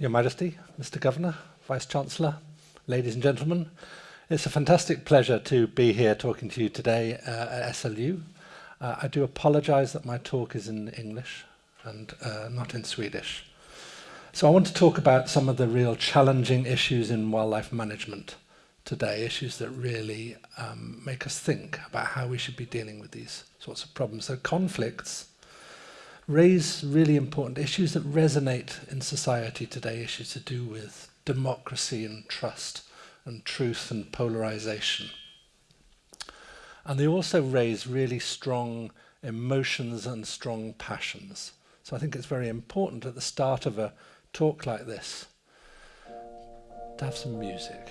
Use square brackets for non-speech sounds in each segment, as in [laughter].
Your Majesty, Mr Governor, Vice-Chancellor, ladies and gentlemen. It's a fantastic pleasure to be here talking to you today uh, at SLU. Uh, I do apologise that my talk is in English and uh, not in Swedish. So I want to talk about some of the real challenging issues in wildlife management today, issues that really um, make us think about how we should be dealing with these sorts of problems. So conflicts raise really important issues that resonate in society today, issues to do with democracy and trust and truth and polarization. And they also raise really strong emotions and strong passions. So I think it's very important at the start of a talk like this to have some music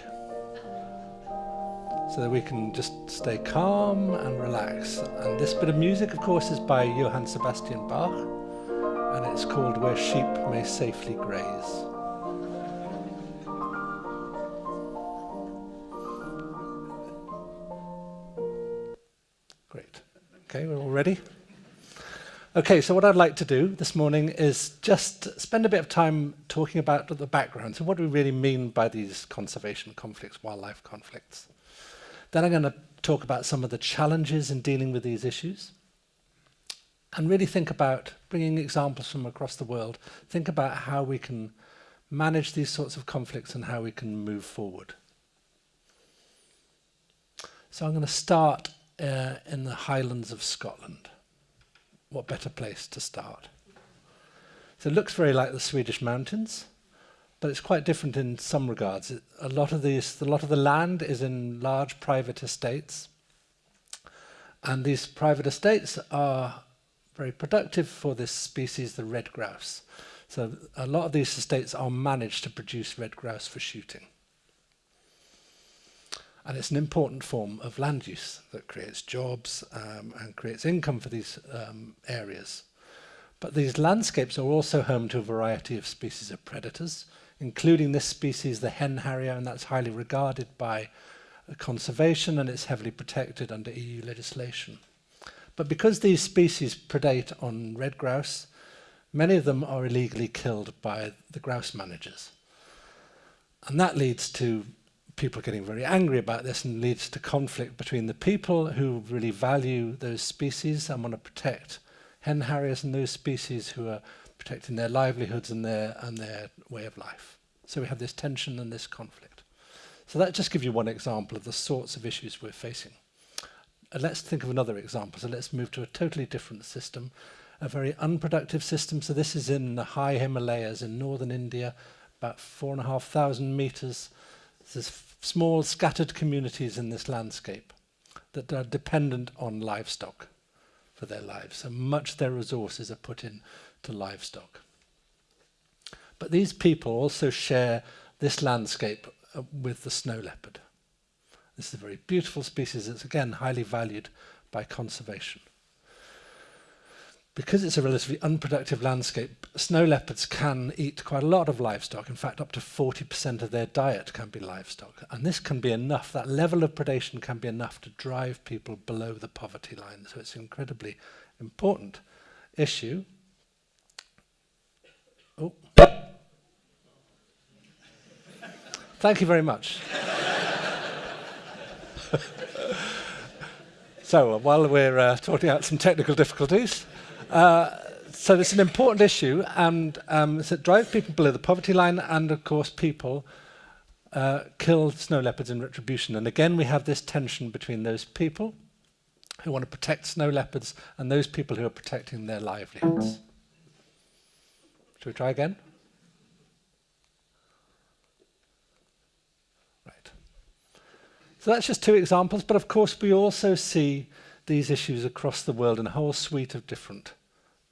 so that we can just stay calm and relax. And this bit of music, of course, is by Johann Sebastian Bach, and it's called Where Sheep May Safely Graze. Great. Okay, we're all ready? Okay, so what I'd like to do this morning is just spend a bit of time talking about the background. So what do we really mean by these conservation conflicts, wildlife conflicts? Then I'm going to talk about some of the challenges in dealing with these issues and really think about bringing examples from across the world, think about how we can manage these sorts of conflicts and how we can move forward. So I'm going to start uh, in the Highlands of Scotland what better place to start? So it looks very like the Swedish mountains, but it's quite different in some regards. A lot of these, a lot of the land is in large private estates, and these private estates are very productive for this species, the red grouse. So a lot of these estates are managed to produce red grouse for shooting. And it's an important form of land use that creates jobs um, and creates income for these um, areas. But these landscapes are also home to a variety of species of predators, including this species, the hen harrier, and that's highly regarded by uh, conservation and it's heavily protected under EU legislation. But because these species predate on red grouse, many of them are illegally killed by the grouse managers. And that leads to people getting very angry about this and leads to conflict between the people who really value those species and want to protect hen harriers and those species who are protecting their livelihoods and their and their way of life. So we have this tension and this conflict. So that just gives you one example of the sorts of issues we're facing. And let's think of another example. So let's move to a totally different system, a very unproductive system. So this is in the high Himalayas in northern India, about four and a half thousand meters. There's small scattered communities in this landscape that are dependent on livestock for their lives. So much of their resources are put in to livestock. But these people also share this landscape uh, with the snow leopard. This is a very beautiful species that's again highly valued by conservation. Because it's a relatively unproductive landscape, snow leopards can eat quite a lot of livestock. In fact, up to 40% of their diet can be livestock. And this can be enough, that level of predation can be enough to drive people below the poverty line. So it's an incredibly important issue. Oh. Thank you very much. so while we're uh, talking out some technical difficulties, uh, so it's an important issue, and um, it drives people below the poverty line, and of course people uh, kill snow leopards in retribution. And again, we have this tension between those people who want to protect snow leopards and those people who are protecting their livelihoods. Should we try again? Right. So that's just two examples, but of course we also see these issues across the world in a whole suite of different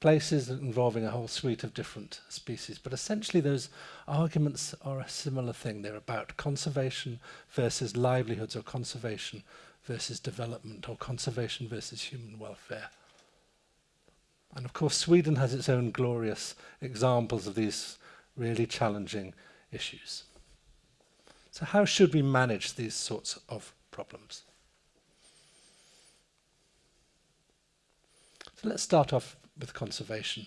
places involving a whole suite of different species. But essentially those arguments are a similar thing. They're about conservation versus livelihoods or conservation versus development or conservation versus human welfare. And of course Sweden has its own glorious examples of these really challenging issues. So how should we manage these sorts of problems? So let's start off with conservation.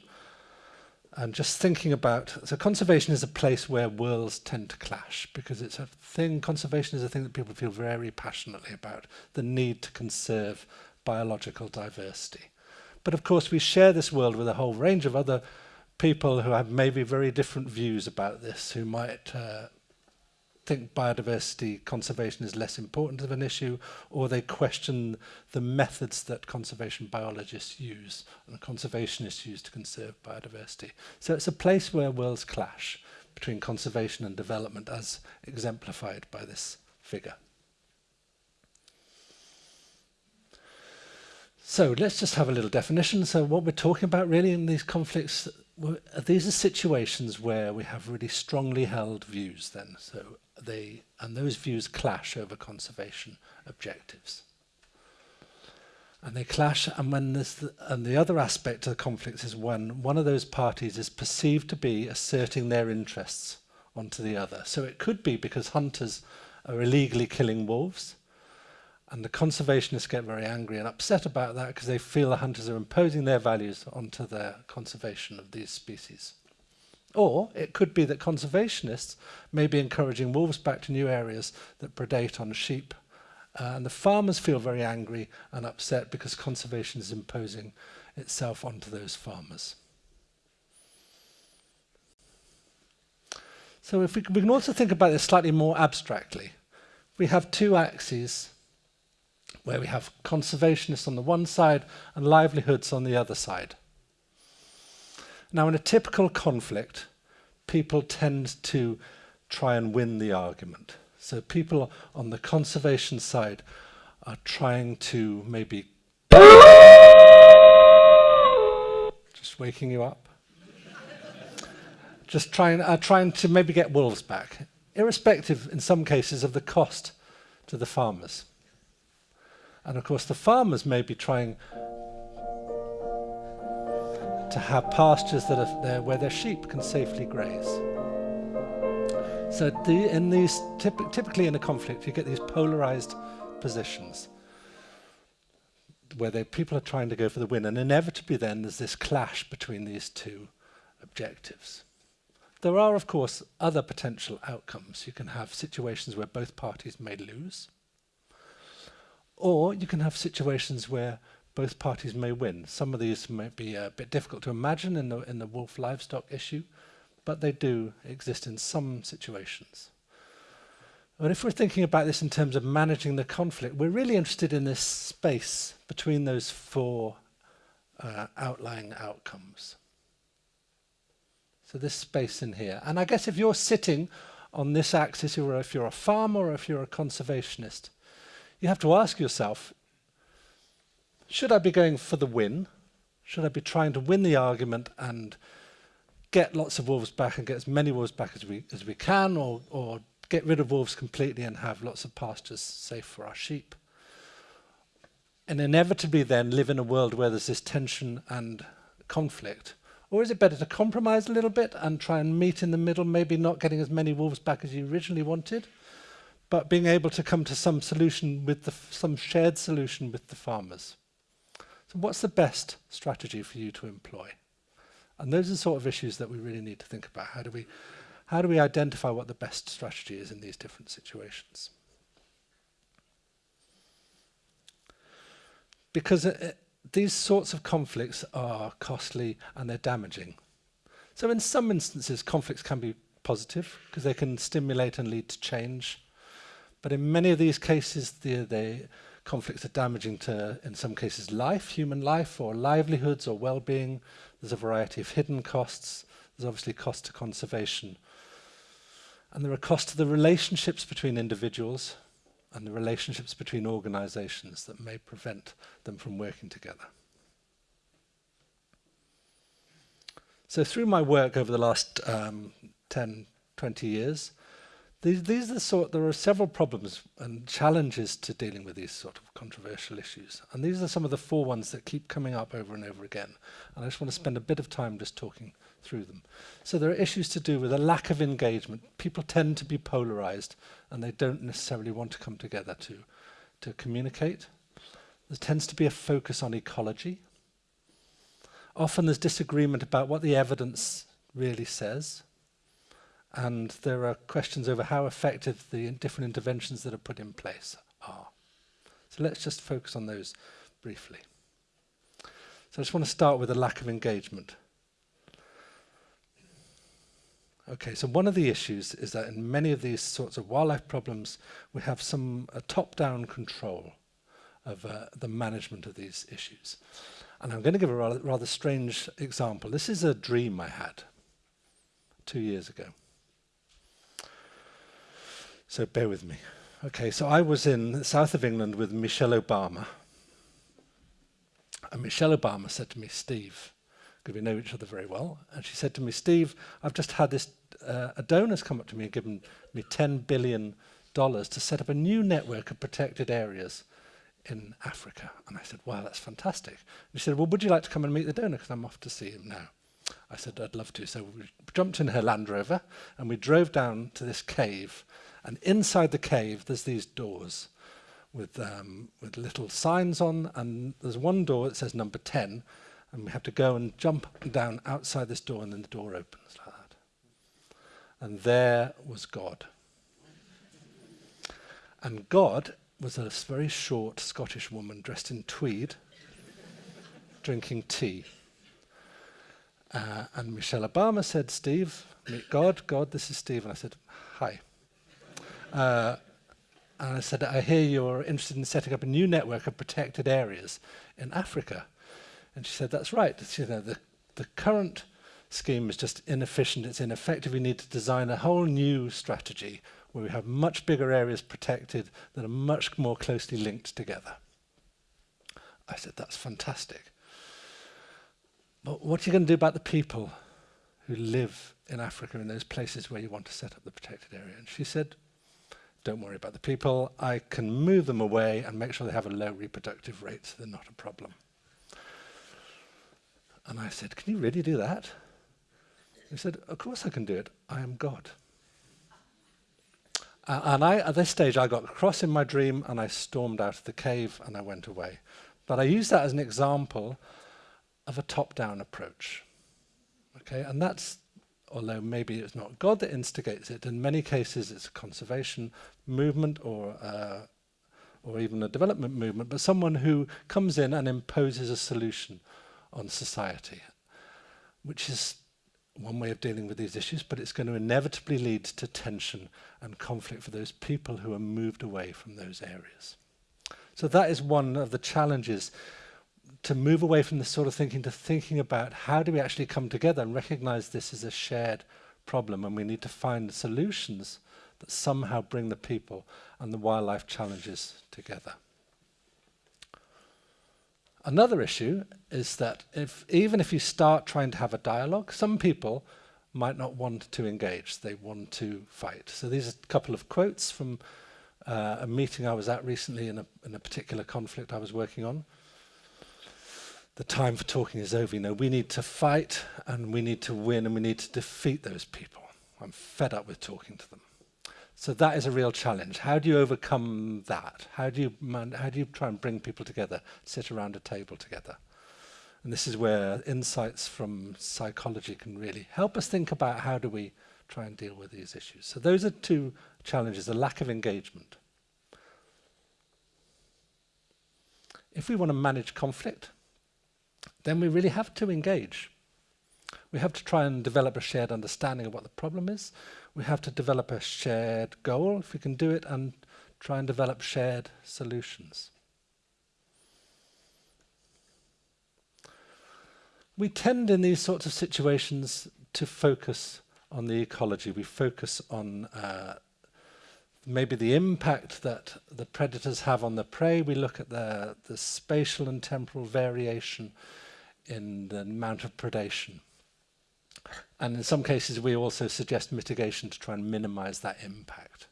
And just thinking about, so conservation is a place where worlds tend to clash because it's a thing, conservation is a thing that people feel very passionately about, the need to conserve biological diversity. But of course, we share this world with a whole range of other people who have maybe very different views about this, who might uh, think biodiversity conservation is less important of an issue, or they question the methods that conservation biologists use and conservationists use to conserve biodiversity. So it's a place where worlds clash between conservation and development as exemplified by this figure. So let's just have a little definition. So what we're talking about really in these conflicts, these are situations where we have really strongly held views then. So they, and those views clash over conservation objectives. And they clash, and when this, and the other aspect of the conflict is when one of those parties is perceived to be asserting their interests onto the other. So it could be because hunters are illegally killing wolves, and the conservationists get very angry and upset about that because they feel the hunters are imposing their values onto the conservation of these species. Or it could be that conservationists may be encouraging wolves back to new areas that predate on sheep. Uh, and the farmers feel very angry and upset because conservation is imposing itself onto those farmers. So if we, we can also think about this slightly more abstractly. We have two axes where we have conservationists on the one side and livelihoods on the other side. Now, in a typical conflict, people tend to try and win the argument. So people on the conservation side are trying to maybe... Just waking you up? Just trying, uh, trying to maybe get wolves back, irrespective, in some cases, of the cost to the farmers. And of course, the farmers may be trying to have pastures that are there where their sheep can safely graze. So the, in these, typ typically in a conflict, you get these polarized positions where they, people are trying to go for the win, and inevitably then there's this clash between these two objectives. There are, of course, other potential outcomes. You can have situations where both parties may lose, or you can have situations where both parties may win. Some of these might be a bit difficult to imagine in the, in the wolf livestock issue, but they do exist in some situations. And if we're thinking about this in terms of managing the conflict, we're really interested in this space between those four uh, outlying outcomes. So this space in here. And I guess if you're sitting on this axis, or if you're a farmer or if you're a conservationist, you have to ask yourself, should I be going for the win? Should I be trying to win the argument and get lots of wolves back and get as many wolves back as we as we can, or or get rid of wolves completely and have lots of pastures safe for our sheep? And inevitably then live in a world where there's this tension and conflict. Or is it better to compromise a little bit and try and meet in the middle, maybe not getting as many wolves back as you originally wanted, but being able to come to some solution with the, some shared solution with the farmers? So what's the best strategy for you to employ? And those are the sort of issues that we really need to think about. How do we, how do we identify what the best strategy is in these different situations? Because it, these sorts of conflicts are costly and they're damaging. So in some instances, conflicts can be positive because they can stimulate and lead to change. But in many of these cases, the, they conflicts are damaging to, in some cases, life, human life, or livelihoods, or well-being. There's a variety of hidden costs. There's obviously cost to conservation. And there are costs to the relationships between individuals and the relationships between organizations that may prevent them from working together. So through my work over the last um, 10, 20 years, These, these are the sort, there are several problems and challenges to dealing with these sort of controversial issues. And these are some of the four ones that keep coming up over and over again. And I just want to spend a bit of time just talking through them. So there are issues to do with a lack of engagement. People tend to be polarized and they don't necessarily want to come together to, to communicate. There tends to be a focus on ecology. Often there's disagreement about what the evidence really says. And there are questions over how effective the different interventions that are put in place are. So let's just focus on those briefly. So I just want to start with a lack of engagement. Okay, so one of the issues is that in many of these sorts of wildlife problems, we have some top-down control of uh, the management of these issues. And I'm going to give a rather, rather strange example. This is a dream I had two years ago. So bear with me. Okay, so I was in south of England with Michelle Obama. And Michelle Obama said to me, Steve, because we know each other very well, and she said to me, Steve, I've just had this, uh, a donor's come up to me and given me $10 billion to set up a new network of protected areas in Africa. And I said, wow, that's fantastic. And she said, well, would you like to come and meet the donor? Because I'm off to see him now. I said, I'd love to. So we jumped in her Land Rover and we drove down to this cave And inside the cave, there's these doors with, um, with little signs on. And there's one door that says number 10. And we have to go and jump down outside this door and then the door opens like that. And there was God. And God was a very short Scottish woman dressed in tweed, drinking tea. Uh, and Michelle Obama said, Steve, meet God. God, this is Steve. And I said, hi. Uh, and I said, I hear you're interested in setting up a new network of protected areas in Africa. And she said, that's right. She, you know, the, the current scheme is just inefficient, it's ineffective. We need to design a whole new strategy where we have much bigger areas protected that are much more closely linked together. I said, that's fantastic. But what are you going to do about the people who live in Africa in those places where you want to set up the protected area? And she said, don't worry about the people. I can move them away and make sure they have a low reproductive rate so they're not a problem. And I said, can you really do that? He said, of course I can do it. I am God. Uh, and I, at this stage, I got cross in my dream and I stormed out of the cave and I went away. But I use that as an example of a top-down approach. Okay, and that's, although maybe it's not God that instigates it, in many cases it's a conservation movement or, uh, or even a development movement, but someone who comes in and imposes a solution on society, which is one way of dealing with these issues, but it's going to inevitably lead to tension and conflict for those people who are moved away from those areas. So that is one of the challenges to move away from this sort of thinking to thinking about how do we actually come together and recognize this as a shared problem and we need to find solutions that somehow bring the people and the wildlife challenges together. Another issue is that if, even if you start trying to have a dialogue, some people might not want to engage, they want to fight. So these are a couple of quotes from uh, a meeting I was at recently in a, in a particular conflict I was working on. the time for talking is over. You know, we need to fight and we need to win and we need to defeat those people. I'm fed up with talking to them. So that is a real challenge. How do you overcome that? How do you, man, how do you try and bring people together, sit around a table together? And this is where insights from psychology can really help us think about how do we try and deal with these issues. So those are two challenges, the lack of engagement. If we want to manage conflict, then we really have to engage. We have to try and develop a shared understanding of what the problem is we have to develop a shared goal, if we can do it, and try and develop shared solutions. We tend in these sorts of situations to focus on the ecology. We focus on uh, maybe the impact that the predators have on the prey. We look at the, the spatial and temporal variation in the amount of predation. And in some cases, we also suggest mitigation to try and minimize that impact.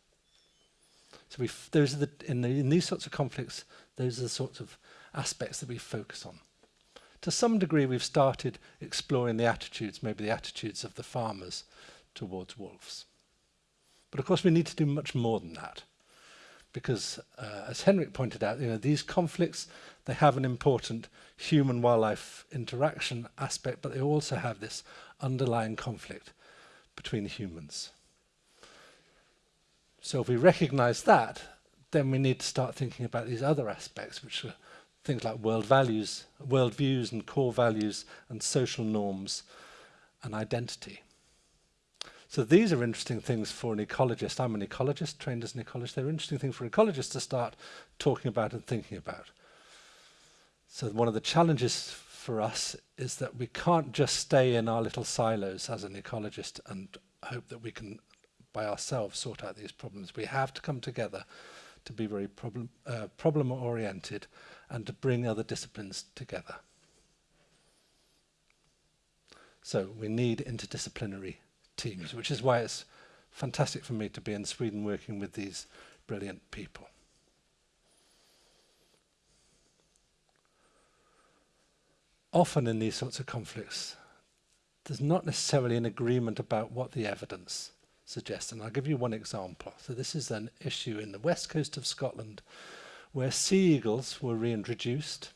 So we those are the in, the in these sorts of conflicts, those are the sorts of aspects that we focus on. To some degree, we've started exploring the attitudes, maybe the attitudes of the farmers towards wolves. But of course, we need to do much more than that, because uh, as Henrik pointed out, you know these conflicts they have an important human-wildlife interaction aspect, but they also have this underlying conflict between humans. So if we recognize that, then we need to start thinking about these other aspects, which are things like world values, world views and core values and social norms and identity. So these are interesting things for an ecologist. I'm an ecologist, trained as an ecologist. They're interesting things for ecologists to start talking about and thinking about. So one of the challenges for us is that we can't just stay in our little silos as an ecologist and hope that we can by ourselves sort out these problems. We have to come together to be very problem, uh, problem oriented and to bring other disciplines together. So we need interdisciplinary teams, which is why it's fantastic for me to be in Sweden working with these brilliant people. often in these sorts of conflicts, there's not necessarily an agreement about what the evidence suggests. And I'll give you one example. So this is an issue in the west coast of Scotland where sea eagles were reintroduced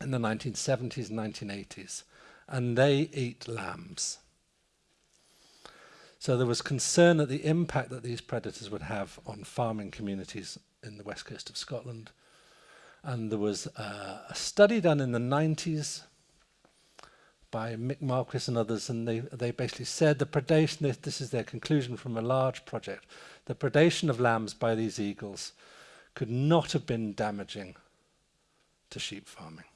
in the 1970s and 1980s, and they eat lambs. So there was concern at the impact that these predators would have on farming communities in the west coast of Scotland, And there was a study done in the 90s by Mick Marquiss and others, and they, they basically said the predation, this, this is their conclusion from a large project, the predation of lambs by these eagles could not have been damaging to sheep farming.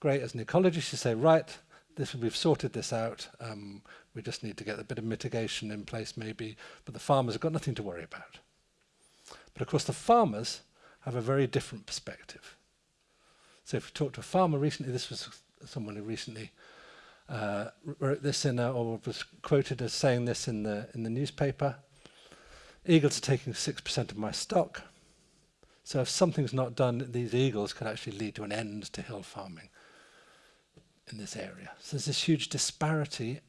Great, as an ecologist you say, right, this, we've sorted this out, um, we just need to get a bit of mitigation in place maybe, but the farmers have got nothing to worry about. But of course the farmers have a very different perspective. So if we talk to a farmer recently, this was someone who recently uh, wrote this in a, or was quoted as saying this in the, in the newspaper. Eagles are taking 6% of my stock. So if something's not done, these eagles could actually lead to an end to hill farming in this area. So there's this huge disparity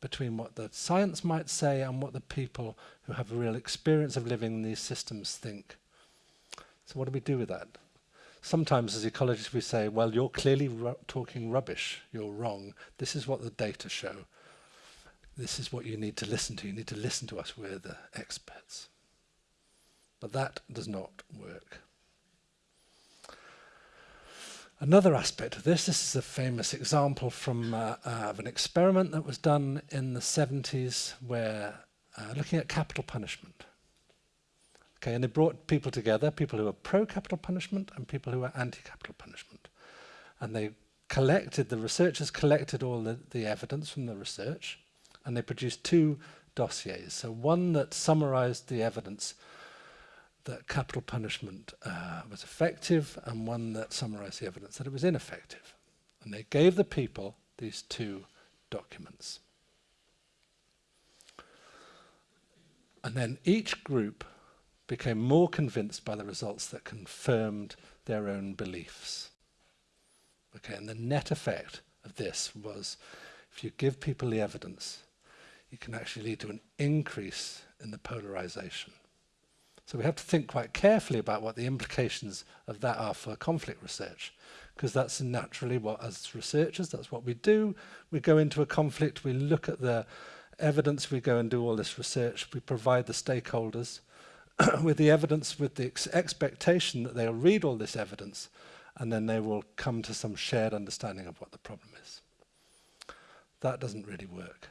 between what the science might say and what the people who have real experience of living in these systems think. So what do we do with that? Sometimes as ecologists we say, well, you're clearly talking rubbish, you're wrong. This is what the data show. This is what you need to listen to. You need to listen to us, we're the experts. But that does not work. Another aspect of this, this is a famous example from uh, uh, of an experiment that was done in the 70s where uh, looking at capital punishment. Okay, and they brought people together, people who were pro-capital punishment and people who were anti-capital punishment. And they collected, the researchers collected all the, the evidence from the research and they produced two dossiers. So one that summarized the evidence that capital punishment uh, was effective and one that summarized the evidence that it was ineffective. And they gave the people these two documents. And then each group became more convinced by the results that confirmed their own beliefs. Okay, and the net effect of this was if you give people the evidence, it can actually lead to an increase in the polarization. So we have to think quite carefully about what the implications of that are for conflict research, because that's naturally what, as researchers, that's what we do. We go into a conflict, we look at the evidence, we go and do all this research, we provide the stakeholders, [clears throat] with the evidence, with the ex expectation that they'll read all this evidence, and then they will come to some shared understanding of what the problem is. That doesn't really work.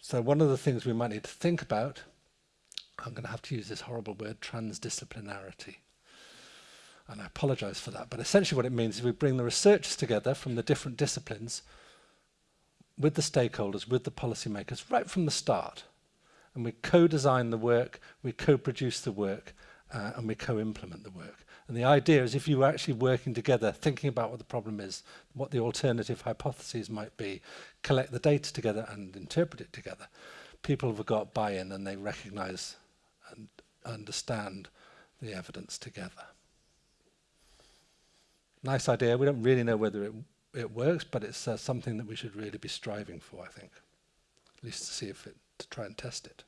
So one of the things we might need to think about I'm going to have to use this horrible word, transdisciplinarity. And I apologize for that, but essentially what it means is we bring the researchers together from the different disciplines with the stakeholders, with the policymakers, right from the start. and we co-design the work, we co-produce the work, uh, and we co-implement the work. And the idea is if you were actually working together, thinking about what the problem is, what the alternative hypotheses might be, collect the data together and interpret it together, people have got buy-in and they recognize and understand the evidence together. Nice idea. We don't really know whether it, it works, but it's uh, something that we should really be striving for, I think, at least to see if it, to try and test it.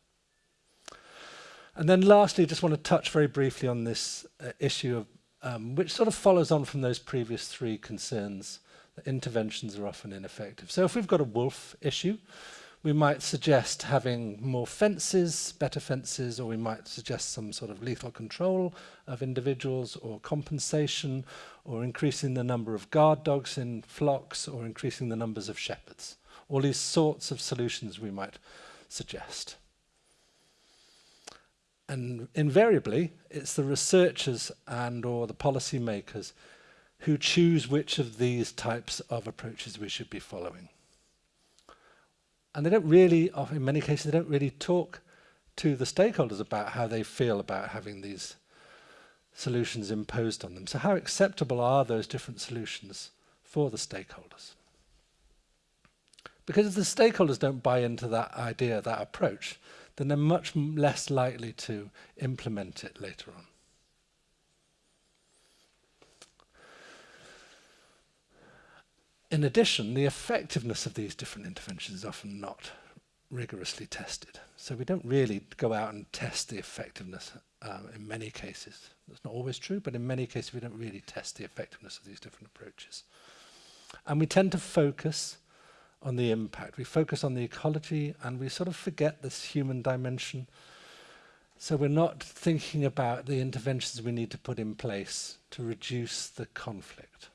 And then lastly, I just want to touch very briefly on this uh, issue of, um, which sort of follows on from those previous three concerns that interventions are often ineffective. So if we've got a wolf issue, we might suggest having more fences, better fences, or we might suggest some sort of lethal control of individuals or compensation or increasing the number of guard dogs in flocks or increasing the numbers of shepherds. All these sorts of solutions we might suggest. And invariably, it's the researchers and or the policymakers who choose which of these types of approaches we should be following. And they don't really, in many cases, they don't really talk to the stakeholders about how they feel about having these solutions imposed on them. So how acceptable are those different solutions for the stakeholders? Because if the stakeholders don't buy into that idea, that approach, then they're much less likely to implement it later on. In addition, the effectiveness of these different interventions is often not rigorously tested. So we don't really go out and test the effectiveness um, in many cases. That's not always true, but in many cases we don't really test the effectiveness of these different approaches. And we tend to focus on the impact. We focus on the ecology and we sort of forget this human dimension. So we're not thinking about the interventions we need to put in place to reduce the conflict.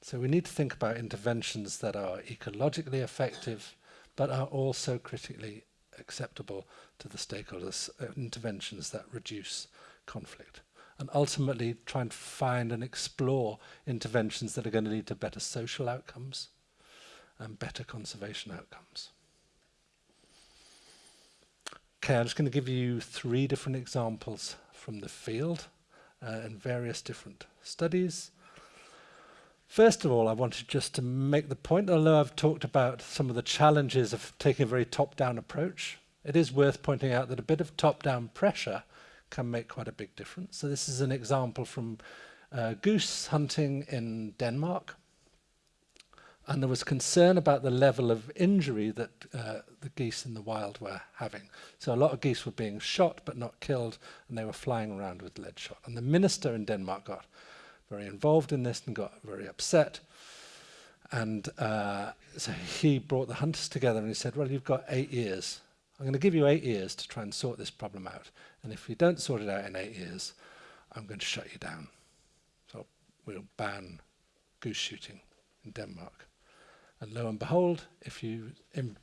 So we need to think about interventions that are ecologically effective, but are also critically acceptable to the stakeholders, uh, interventions that reduce conflict. And ultimately try and find and explore interventions that are going to lead to better social outcomes and better conservation outcomes. Okay, I'm just going to give you three different examples from the field uh, various different studies. First of all, I wanted just to make the point, although I've talked about some of the challenges of taking a very top-down approach, it is worth pointing out that a bit of top-down pressure can make quite a big difference. So this is an example from uh, goose hunting in Denmark. And there was concern about the level of injury that uh, the geese in the wild were having. So a lot of geese were being shot but not killed, and they were flying around with lead shot. And the minister in Denmark got very involved in this and got very upset. And uh, so he brought the hunters together and he said, well, you've got eight years. I'm going to give you eight years to try and sort this problem out. And if you don't sort it out in eight years, I'm going to shut you down. So we'll ban goose shooting in Denmark. And lo and behold, if you Im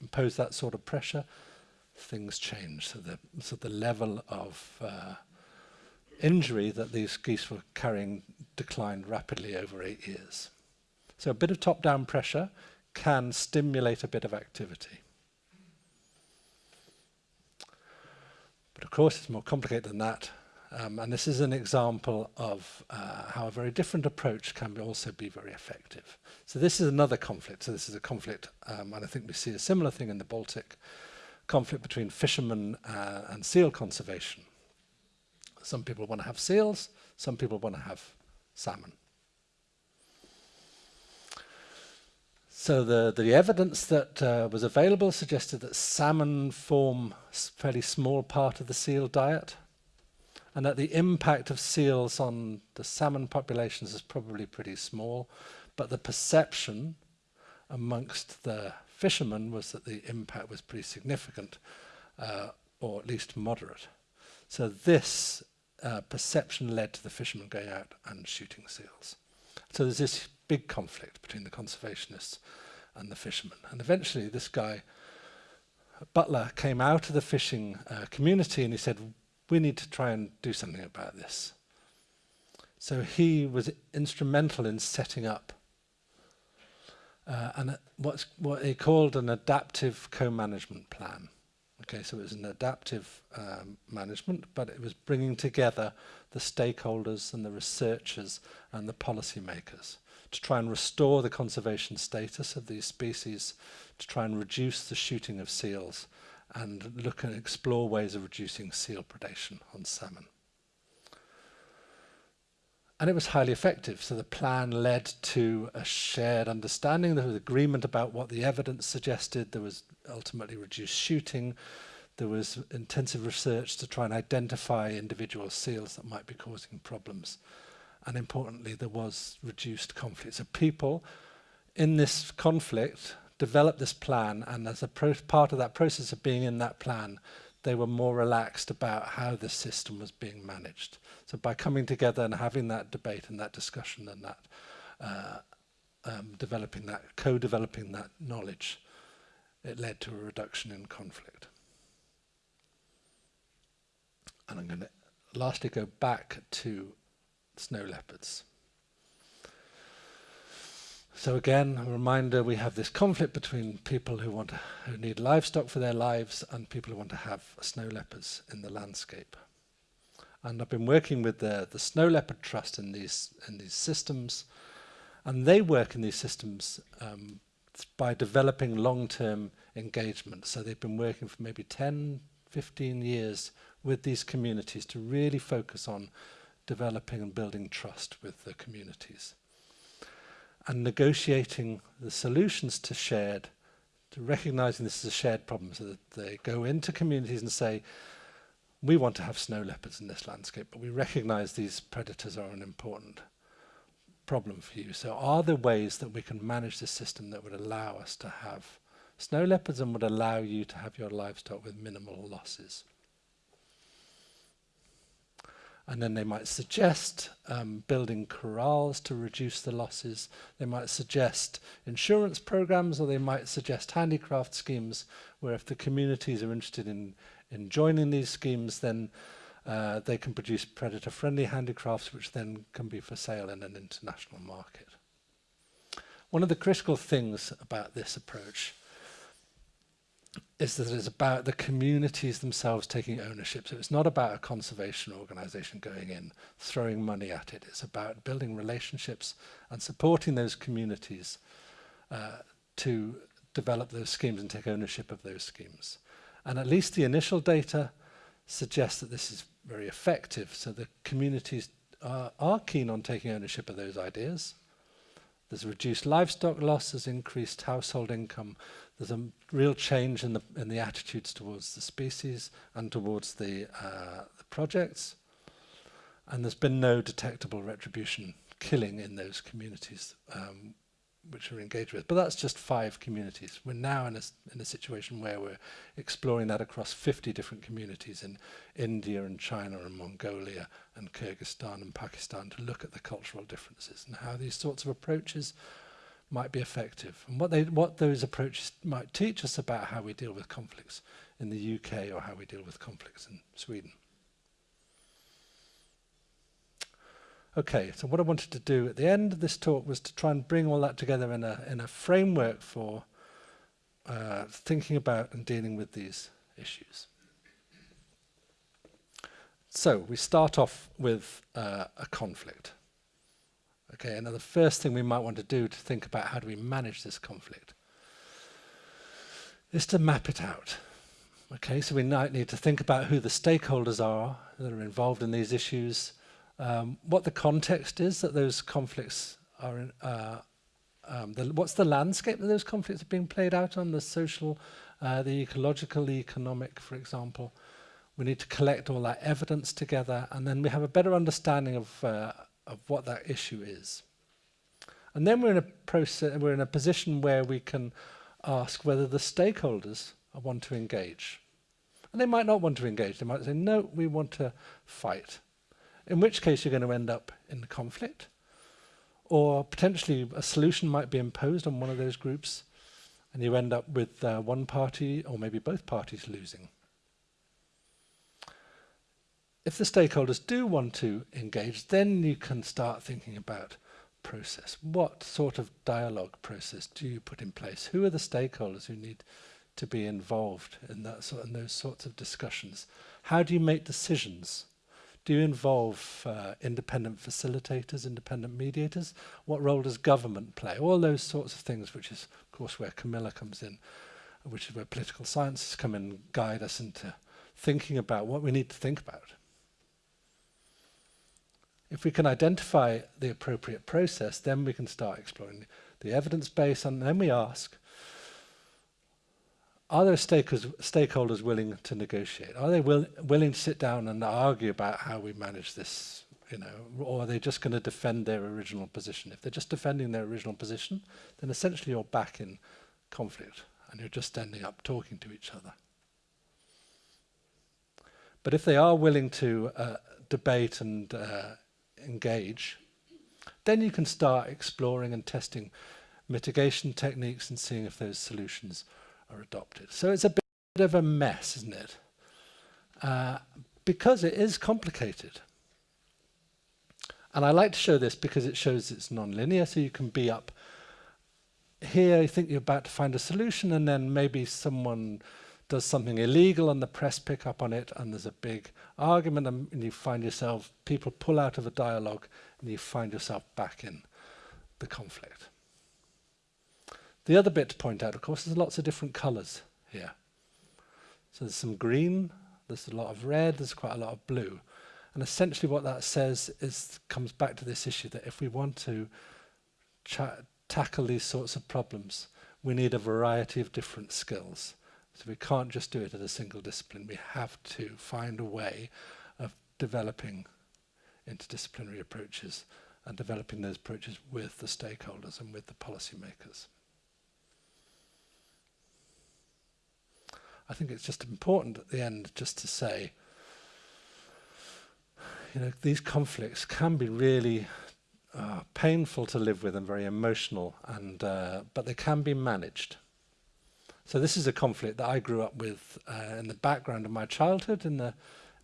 impose that sort of pressure, things change. So the, so the level of uh, injury that these geese were carrying declined rapidly over eight years. So a bit of top-down pressure can stimulate a bit of activity. But of course, it's more complicated than that. Um, and this is an example of uh, how a very different approach can be also be very effective. So this is another conflict. So this is a conflict, um, and I think we see a similar thing in the Baltic, conflict between fishermen uh, and seal conservation. Some people want to have seals, some people want to have salmon. So the, the evidence that uh, was available suggested that salmon form a fairly small part of the seal diet and that the impact of seals on the salmon populations is probably pretty small, but the perception amongst the fishermen was that the impact was pretty significant, uh, or at least moderate. So this uh, perception led to the fishermen going out and shooting seals. So there's this big conflict between the conservationists and the fishermen. And eventually this guy, Butler, came out of the fishing uh, community and he said, we need to try and do something about this. So he was instrumental in setting up uh, an, what's, what he called an adaptive co-management plan. Okay, so it was an adaptive um, management, but it was bringing together the stakeholders and the researchers and the policymakers to try and restore the conservation status of these species, to try and reduce the shooting of seals and look and explore ways of reducing seal predation on salmon. And it was highly effective. So the plan led to a shared understanding. There was agreement about what the evidence suggested. There was ultimately reduced shooting. There was intensive research to try and identify individual seals that might be causing problems. And importantly, there was reduced conflict. So people in this conflict developed this plan, and as a part of that process of being in that plan, they were more relaxed about how the system was being managed. So by coming together and having that debate and that discussion and that uh, um, developing that, co-developing that knowledge, it led to a reduction in conflict. And I'm going to lastly go back to snow leopards. So again, a reminder, we have this conflict between people who want to, who need livestock for their lives and people who want to have snow leopards in the landscape. And I've been working with the, the Snow Leopard Trust in these, in these systems, and they work in these systems um, by developing long-term engagement. So they've been working for maybe 10, 15 years with these communities to really focus on developing and building trust with the communities and negotiating the solutions to shared, to recognizing this as a shared problem so that they go into communities and say, we want to have snow leopards in this landscape, but we recognize these predators are an important problem for you. So are there ways that we can manage this system that would allow us to have snow leopards and would allow you to have your livestock with minimal losses? And then they might suggest um, building corrals to reduce the losses. They might suggest insurance programs or they might suggest handicraft schemes where if the communities are interested in, in joining these schemes then uh, they can produce predator friendly handicrafts which then can be for sale in an international market. One of the critical things about this approach is that it's about the communities themselves taking ownership. So it's not about a conservation organization going in, throwing money at it. It's about building relationships and supporting those communities uh, to develop those schemes and take ownership of those schemes. And at least the initial data suggests that this is very effective. So the communities are, are keen on taking ownership of those ideas. There's reduced livestock loss, there's increased household income, there's a real change in the, in the attitudes towards the species and towards the, uh, the projects. And there's been no detectable retribution killing in those communities um, which we're engaged with. But that's just five communities. We're now in a, in a situation where we're exploring that across 50 different communities in India and China and Mongolia and Kyrgyzstan and Pakistan to look at the cultural differences and how these sorts of approaches might be effective and what they what those approaches might teach us about how we deal with conflicts in the UK or how we deal with conflicts in Sweden. Okay, so what I wanted to do at the end of this talk was to try and bring all that together in a in a framework for uh, thinking about and dealing with these issues. So we start off with uh, a conflict. Okay, and the first thing we might want to do to think about how do we manage this conflict is to map it out. Okay, so we might need to think about who the stakeholders are that are involved in these issues, um, what the context is that those conflicts are in, uh, um, the, what's the landscape that those conflicts are being played out on, the social, uh, the ecological, the economic, for example. We need to collect all that evidence together and then we have a better understanding of uh, of what that issue is. And then we're in a process, we're in a position where we can ask whether the stakeholders want to engage. And they might not want to engage. They might say, no, we want to fight. In which case you're going to end up in conflict. Or potentially a solution might be imposed on one of those groups and you end up with uh, one party or maybe both parties losing if the stakeholders do want to engage, then you can start thinking about process. What sort of dialogue process do you put in place? Who are the stakeholders who need to be involved in that sort in those sorts of discussions? How do you make decisions? Do you involve uh, independent facilitators, independent mediators? What role does government play? All those sorts of things, which is, of course, where Camilla comes in, which is where political sciences come in and guide us into thinking about what we need to think about. If we can identify the appropriate process, then we can start exploring the evidence base and then we ask, are there stakeholders willing to negotiate? Are they will, willing to sit down and argue about how we manage this you know, or are they just going to defend their original position? If they're just defending their original position, then essentially you're back in conflict and you're just ending up talking to each other. But if they are willing to uh, debate and uh, engage, then you can start exploring and testing mitigation techniques and seeing if those solutions are adopted. So it's a bit of a mess, isn't it? Uh, because it is complicated. And I like to show this because it shows it's non-linear, so you can be up here, you think you're about to find a solution, and then maybe someone does something illegal and the press pick up on it, and there's a big argument, and, you find yourself, people pull out of a dialogue, and you find yourself back in the conflict. The other bit to point out, of course, there's lots of different colours here. So there's some green, there's a lot of red, there's quite a lot of blue. And essentially what that says is comes back to this issue that if we want to tackle these sorts of problems, we need a variety of different skills. So we can't just do it at a single discipline. We have to find a way of developing interdisciplinary approaches and developing those approaches with the stakeholders and with the policymakers. I think it's just important at the end just to say, you know, these conflicts can be really uh, painful to live with and very emotional, and uh, but they can be managed. So this is a conflict that I grew up with uh, in the background of my childhood in the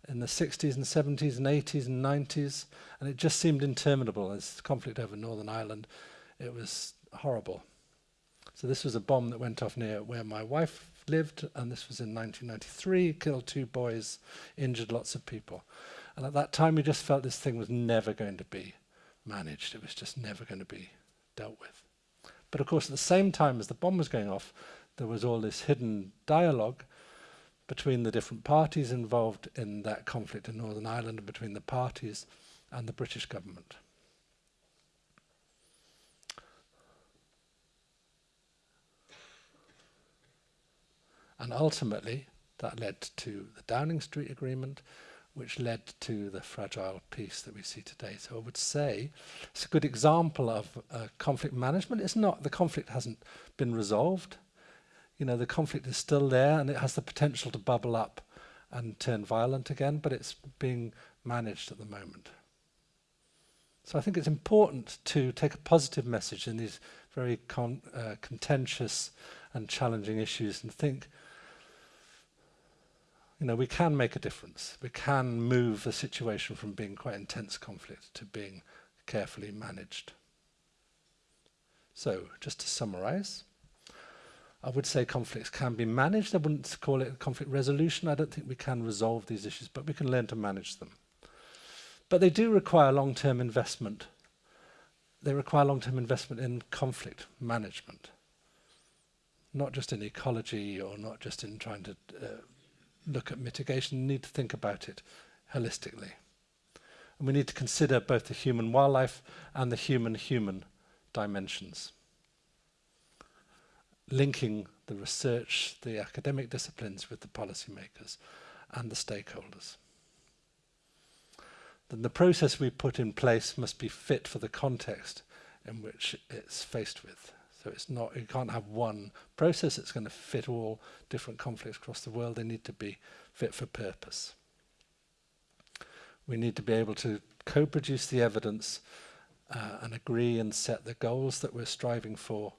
in the 60s and 70s and 80s and 90s and it just seemed interminable as conflict over Northern Ireland. It was horrible. So this was a bomb that went off near where my wife lived and this was in 1993, killed two boys, injured lots of people. And at that time we just felt this thing was never going to be managed. It was just never going to be dealt with. But of course, at the same time as the bomb was going off, there was all this hidden dialogue between the different parties involved in that conflict in Northern Ireland and between the parties and the British government. And ultimately, that led to the Downing Street Agreement, which led to the fragile peace that we see today. So I would say it's a good example of uh, conflict management. It's not, the conflict hasn't been resolved. You know, the conflict is still there and it has the potential to bubble up and turn violent again, but it's being managed at the moment. So I think it's important to take a positive message in these very con uh, contentious and challenging issues and think you know, we can make a difference. We can move the situation from being quite intense conflict to being carefully managed. So, just to summarize, I would say conflicts can be managed. I wouldn't call it conflict resolution. I don't think we can resolve these issues, but we can learn to manage them. But they do require long-term investment. They require long-term investment in conflict management, not just in ecology or not just in trying to uh, look at mitigation, We need to think about it holistically. And we need to consider both the human wildlife and the human-human dimensions. Linking the research, the academic disciplines with the policymakers and the stakeholders. Then the process we put in place must be fit for the context in which it's faced with. So it's not, you can't have one process that's going to fit all different conflicts across the world. They need to be fit for purpose. We need to be able to co-produce the evidence uh, and agree and set the goals that we're striving for.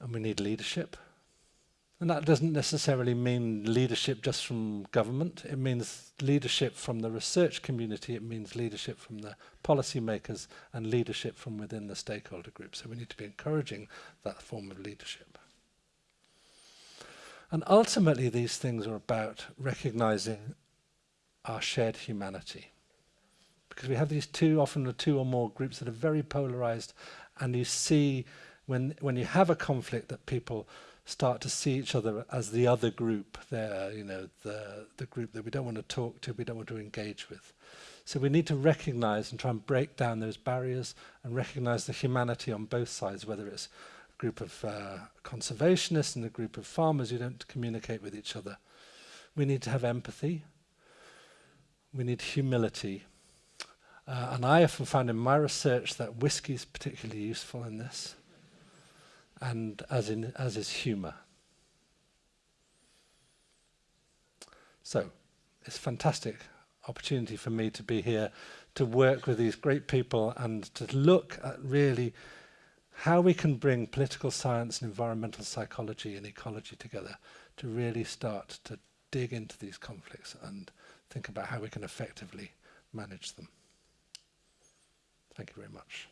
And we need leadership. And that doesn't necessarily mean leadership just from government. It means leadership from the research community. It means leadership from the policymakers and leadership from within the stakeholder group. So we need to be encouraging that form of leadership. And ultimately, these things are about recognizing our shared humanity. Because we have these two, often the two or more groups that are very polarized, and you see when, when you have a conflict that people start to see each other as the other group there, you know, the, the group that we don't want to talk to, we don't want to engage with. So we need to recognize and try and break down those barriers and recognize the humanity on both sides, whether it's a group of uh, conservationists and a group of farmers who don't communicate with each other. We need to have empathy. We need humility. Uh, and I often found in my research that whiskey is particularly useful in this, and as, in, as is humour. So, it's a fantastic opportunity for me to be here to work with these great people and to look at really how we can bring political science and environmental psychology and ecology together to really start to dig into these conflicts and think about how we can effectively manage them. Thank you very much.